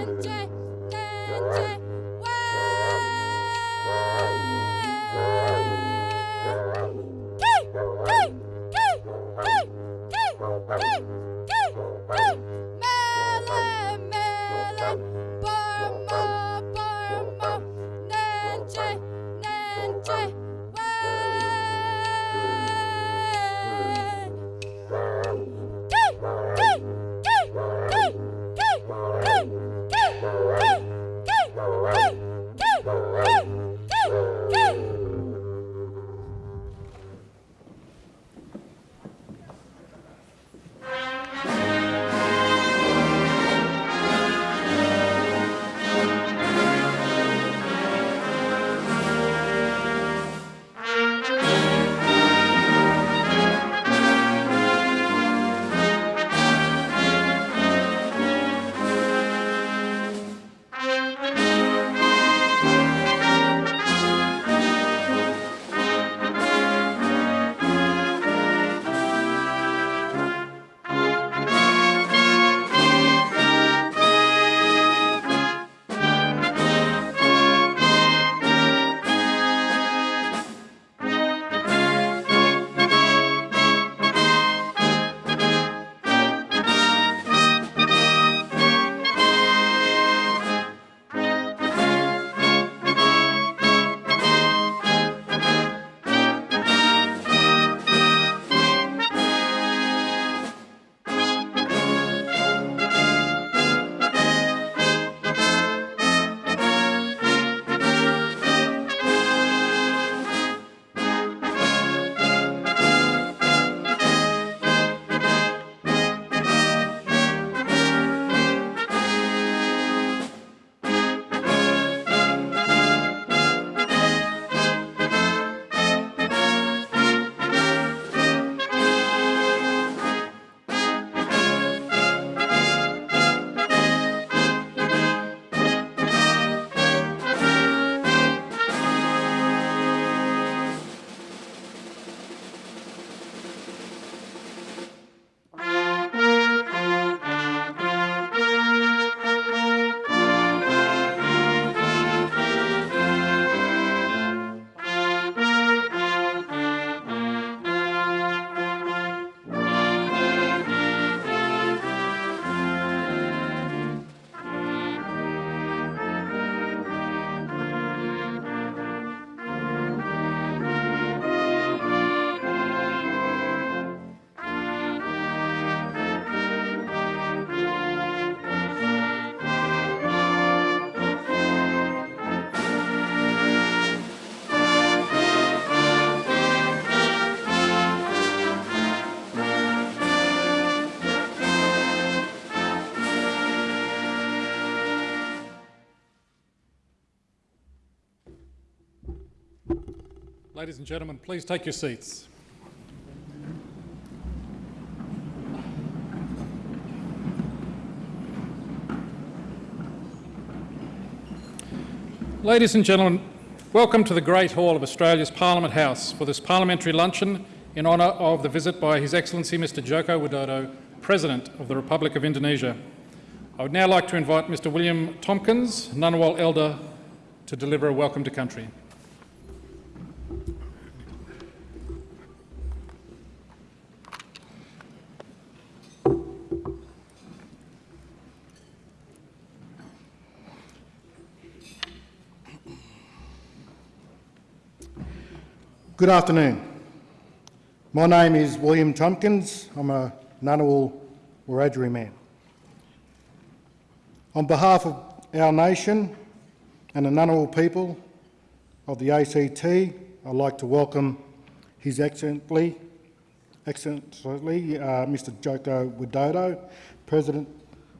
Hey! Ladies and gentlemen, please take your seats. Ladies and gentlemen, welcome to the Great Hall of Australia's Parliament House for this parliamentary luncheon in honour of the visit by His Excellency Mr Joko Widodo, President of the Republic of Indonesia. I would now like to invite Mr William Tompkins, Ngunnawal Elder, to deliver a welcome to country. Good afternoon. My name is William Tompkins. I'm a Ngunnawal Wiradjuri man. On behalf of our nation and the Ngunnawal people of the ACT, I'd like to welcome His Excellency, Excellency uh, Mr Joko Widodo, President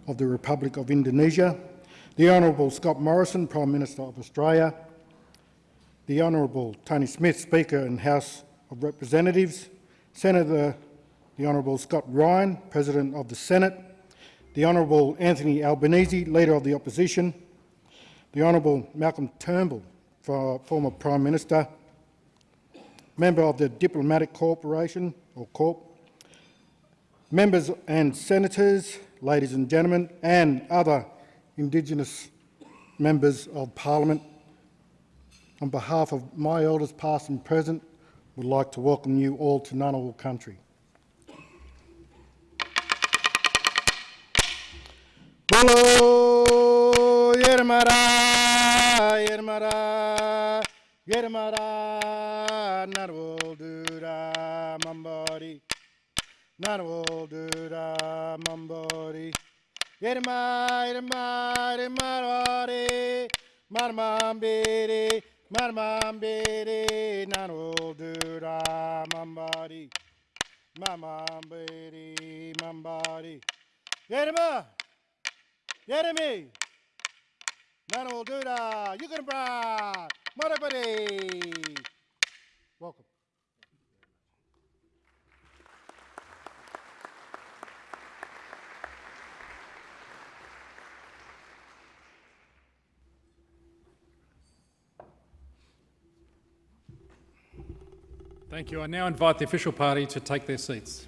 of the Republic of Indonesia, the Honourable Scott Morrison, Prime Minister of Australia, the Honourable Tony Smith, Speaker and House of Representatives, Senator the Honourable Scott Ryan, President of the Senate, the Honourable Anthony Albanese, Leader of the Opposition, the Honourable Malcolm Turnbull, former Prime Minister, Member of the Diplomatic Corporation, or Corp, members and senators, ladies and gentlemen, and other Indigenous members of Parliament, on behalf of my elders past and present, would like to welcome you all to Ngunnawal country. Bolo Yermara, Yermara, Yermara, Ngunnawal Dura Mambori, Ngunnawal Dura Mambori. Yerma, Yerma, Yermarare, Marmambere, Marmambere, Ngunnawal Dura Mambori, Mamambere, Mambori. Yerma! Jeremy! Manuel Duda, Yukonbra, Marabari. Welcome. Thank you. I now invite the official party to take their seats.